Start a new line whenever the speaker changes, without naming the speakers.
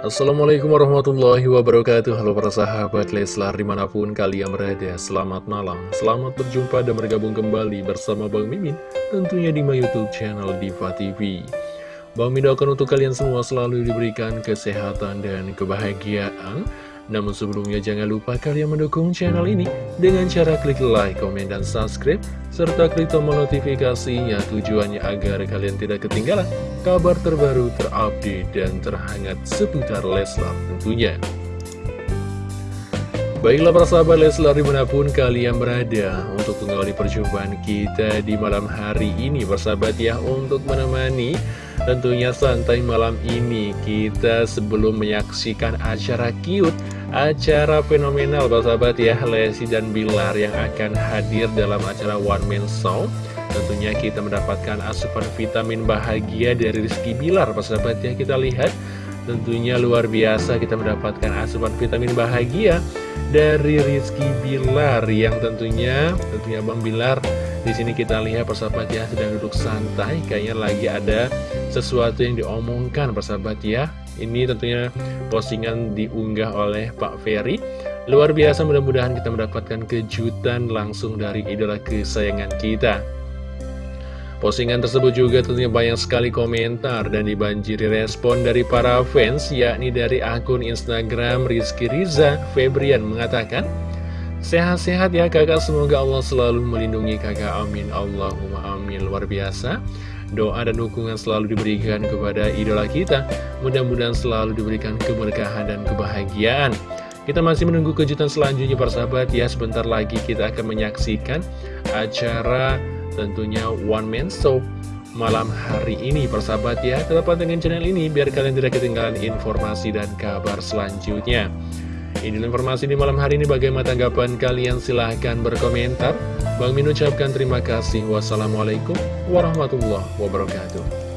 Assalamualaikum warahmatullahi wabarakatuh. Halo para sahabat Leslar di mana pun kalian berada Selamat malam, selamat berjumpa dan bergabung kembali bersama Bang Mimin Tentunya di my youtube channel Diva TV Bang Mimin doakan untuk kalian semua selalu diberikan kesehatan dan kebahagiaan namun sebelumnya jangan lupa kalian mendukung channel ini dengan cara klik like, komen, dan subscribe, serta klik tombol notifikasinya tujuannya agar kalian tidak ketinggalan kabar terbaru, terupdate, dan terhangat seputar Leslar tentunya. Baiklah para sahabat Leslar di mana pun kalian berada untuk mengawali perjumpaan kita di malam hari ini bersahabat ya untuk menemani tentunya santai malam ini kita sebelum menyaksikan acara cute acara fenomenal sahabat ya. Lesi dan Bilar yang akan hadir dalam acara One Man Show. Tentunya kita mendapatkan asupan vitamin bahagia dari Rizky Bilar sahabat ya. Kita lihat. Tentunya luar biasa kita mendapatkan asupan vitamin bahagia dari Rizky Bilar yang tentunya tentunya Bang Bilar di sini kita lihat persahabat ya sedang duduk santai. Kayaknya lagi ada sesuatu yang diomongkan persahabat ya. Ini tentunya postingan diunggah oleh Pak Ferry. Luar biasa mudah-mudahan kita mendapatkan kejutan langsung dari idola kesayangan kita. Postingan tersebut juga tentunya banyak sekali komentar dan dibanjiri respon dari para fans yakni dari akun Instagram Rizky Riza Febrian mengatakan Sehat-sehat ya kakak, semoga Allah selalu melindungi kakak, amin. Allahumma amin. Luar biasa. Doa dan dukungan selalu diberikan kepada idola kita. Mudah-mudahan selalu diberikan keberkahan dan kebahagiaan. Kita masih menunggu kejutan selanjutnya persahabat ya Sebentar lagi kita akan menyaksikan acara tentunya One Man Show malam hari ini persahabat ya. Tetap pantengin channel ini biar kalian tidak ketinggalan informasi dan kabar selanjutnya Ini informasi di malam hari ini bagaimana tanggapan kalian silahkan berkomentar Bang Min ucapkan terima kasih. Wassalamualaikum warahmatullahi wabarakatuh.